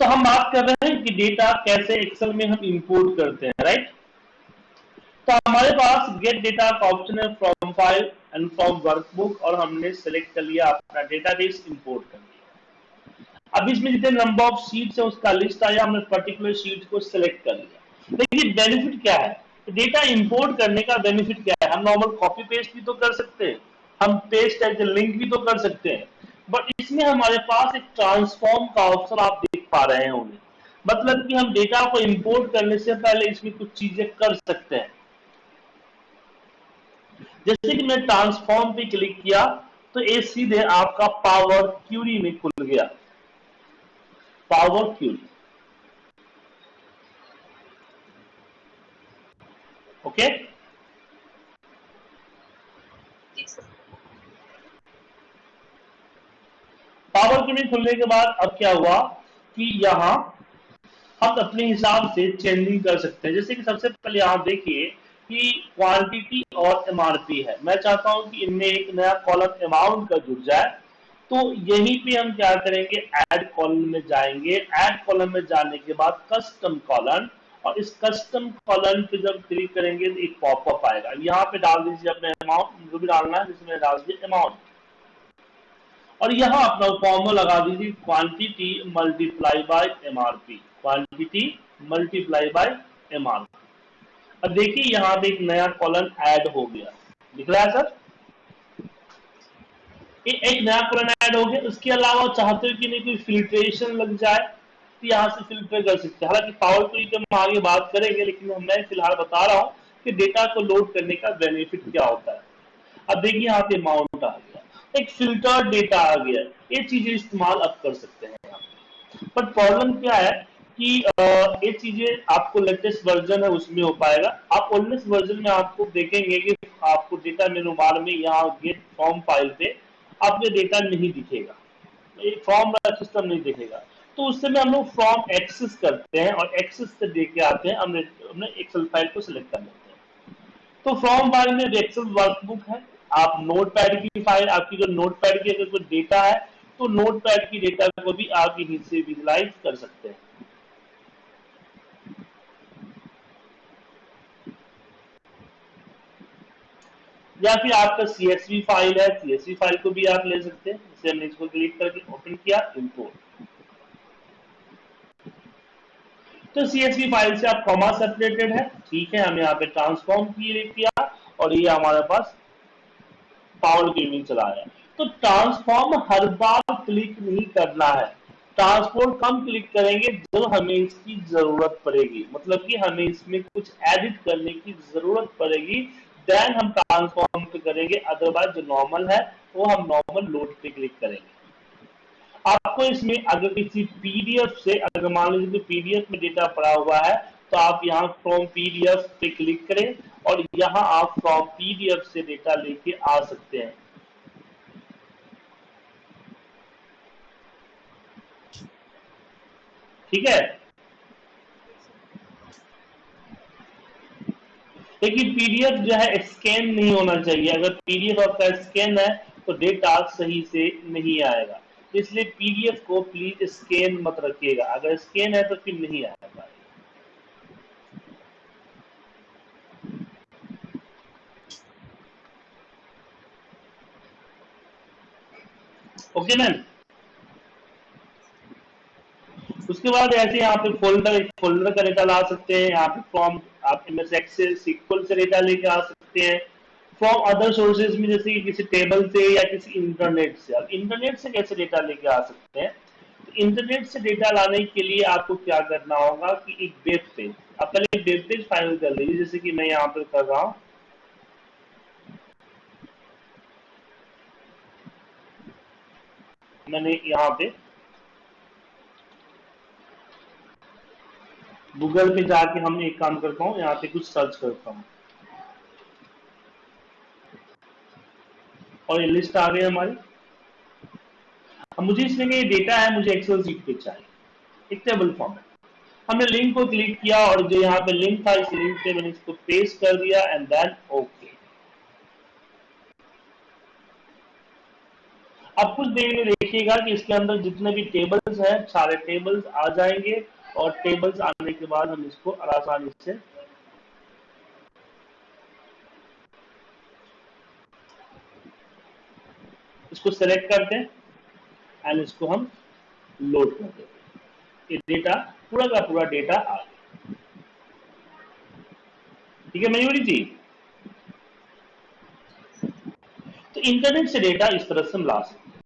तो हम बात कर रहे हैं कि डेटा कैसे एक्सेल में हम इंपोर्ट करते हैं राइट तो हमारे पास गेट डेटा का ऑप्शन है from file and from workbook और हमने सेलेक्ट कर लिया, अपना डेटाबेस इंपोर्ट कर लिया। अब इसमें जितने नंबर ऑफ़ शीट्स है, उसका लिस्ट आया, हमने पर्टिकुलर शीट को सिलेक्ट कर लिया। देखिए बेनिफिट क्या है? डेटा इंपोर्ट करने का बेनिफिट क्या है? हम नॉर्मल कॉपी पेस्ट भी तो कर सकते हैं, हम पेस्ट एज लिंक भी तो कर सकते हैं बट इसमें हमारे पास एक ट्रांसफॉर्म का ऑप्शन आप देख पा रहे हैं उन्हें। मतलब कि हम डेटा को इंपोर्ट करने से पहले इसमें कुछ चीज़ें कर सकते हैं। जैसे कि मैं ट्रांसफॉर्म पे क्लिक किया तो ये सीधे आपका पावर क्यूरी में खुल गया। Power query okay power query खुलने के बाद अब क्या हुआ? कि यहाँ हम अपने हिसाब से चेंजिंग कर सकते हैं। जैसे कि सबसे पहले यहाँ देखिए कि क्वांटिटी और एमआरपी है। मैं चाहता हूँ कि इनमें एक नया कॉलम अमाउंट का जुड़ जाए। तो यहीं पे हम क्या करेंगे? ऐड कॉलम में जाएँगे। ऐड कॉलम में जाने के बाद कस्टम कॉलम और इस कस्टम कॉलम पे जब क्लिक करेंगे तो एक पॉपअप आएगा। यहाँ पे डाल दीजिए अपने अमाउंट जो भी डालना है, जिसमें डाल दीजिए अमाउंट और यहाँ अपना फॉर्मूला लगा दीजिए quantity multiply by MRP quantity multiply by MRP अब देखिए यहाँ पे एक नया कॉलम ऐड हो गया। दिख रहा है सर एक नया कॉलम ऐड हो गया। उसके अलावा चाहते हो कि नहीं कोई फिल्ट्रेशन लग जाए तो यहाँ से फ़िल्टर कर सकते हैं। हालाँकि पावर क्विक हम आगे बात करेंगे, लेकिन मैं फ़िलहाल बता रहा हूँ कि डेटा को लोड करने का बेनिफिट क्या होता है। अब देखिए यहाँ पे अमाउंट आ गया। एक फ़िल्टर डेटा आ गया। ये चीज़ें इस्तेमाल अब कर सकते हैं बट प्रॉब्लम क्या है कि ये चीज़ें आपको लेटेस्ट वर्जन है, उसमें हो पाएगा। आप ओल्डेस्ट वर्जन में आपको देखेंगे कि आपको डेटा मेनू बार में यहाँ गेट फॉर्म फ़ाइल पे आपको डेटा नहीं दिखेगा। फॉर्म वाला सिस्टम नहीं दिखेगा। तो उस समय हम लोग फॉर्म एक्सेस करते हैं और एक्सेस से दे के आते हैं। हमने हमने एक्सेल फ़ाइल को सिलेक्ट कर लेते हैं। तो फॉर्म फ़ाइल में एक्सेल वर्कबुक है। आप नोट पैड की फ़ाइल, आपकी जो नोट पैड की अगर कोई डेटा है तो नोट पैड की डेटा को भी आप यहीं से विजुलाइज कर सकते हैं। या फिर आपका सीएसवी फ़ाइल है सीएसवी फ़ाइल को भी आप ले सकते हैं। जैसे हमने इसको क्लिक करके ओपन किया इंपोर्ट तो सीएसवी फ़ाइल से आप कॉमा सेपरेटेड है। ठीक है, हमने यहाँ पे ट्रांसफॉर्म किया, और ये हमारे पास पावर गेमिंग चला है। तो ट्रांसफॉर्म हर बार क्लिक नहीं करना है। ट्रांसपोर्ट कम क्लिक करेंगे जब हमें इसकी ज़रूरत पड़ेगी। मतलब कि हमें इसमें कुछ एडिट करने की ज़रूरत पड़ेगी। देन हम ट्रांसफॉर्म पे करेंगे अदरवाइज़ जो नॉर्मल है, वो हम नॉर्मल लोड पे क्लिक करेंगे। आपको इसमें अगर किसी पीडीएफ से, अगर मान लीजिए पीडीएफ में डेटा पड़ा हुआ है तो आप यहाँ फ्रॉम पीडीएफ पे क्लिक करें। और यहाँ आप फ्रॉम पीडीएफ से डेटा लेके आ सकते हैं। ठीक है? लेकिन पीडीएफ जो है स्कैन नहीं होना चाहिए। अगर पीडीएफ आपका स्कैन है तो डेटा सही से नहीं आएगा। इसलिए पीडीएफ को प्लीज़ स्कैन मत रखिएगा। अगर स्कैन है तो फिर नहीं आएगा। ओके मैम उसके बाद ऐसे यहाँ पे फोल्डर फोल्डर का डेटा ला सकते हैं। यहाँ पे फॉर्म आप एम एस सिक्वल से डेटा लेके आ सकते हैं। फ्रॉम अदर सोर्सेज में जैसे किसी टेबल से या किसी इंटरनेट से। अब इंटरनेट से कैसे डेटा लेके आ सकते हैं? तो इंटरनेट से डेटा लाने के लिए आपको क्या करना होगा कि एक वेब पेज आप पहले एक वेब पेज फाइनल कर लीजिए जैसे कि मैं यहाँ पर कर रहा हूँ। मैंने यहाँ पे गूगल पे जाके हम एक काम करता हूँ, यहाँ पे कुछ सर्च करता हूँ। और ये लिस्ट आ गई हमारी। अब मुझे इसमें ये डेटा है, मुझे एक्सेल सीट पे चाहिए। एक टेबल फॉर्म है। हमने लिंक को क्लिक किया और जो यहाँ पे लिंक था, इस लिंक पे मैंने इसको पेस्ट कर दिया एंड देन ओके अब कुछ देर में देखिएगा कि इसके अंदर जितने भी टेबल्स हैं, सारे टेबल्स आ जाएँगे और टेबल्स आने के बाद हम इसको आसानी से इसको सेलेक्ट करते हैं एंड इसको हम लोड कर हैं। ये डेटा पूरा का पूरा डेटा आ गया। ठीक है मयूरी जी? तो इंटरनेट से डेटा इस तरह से हम ला सकते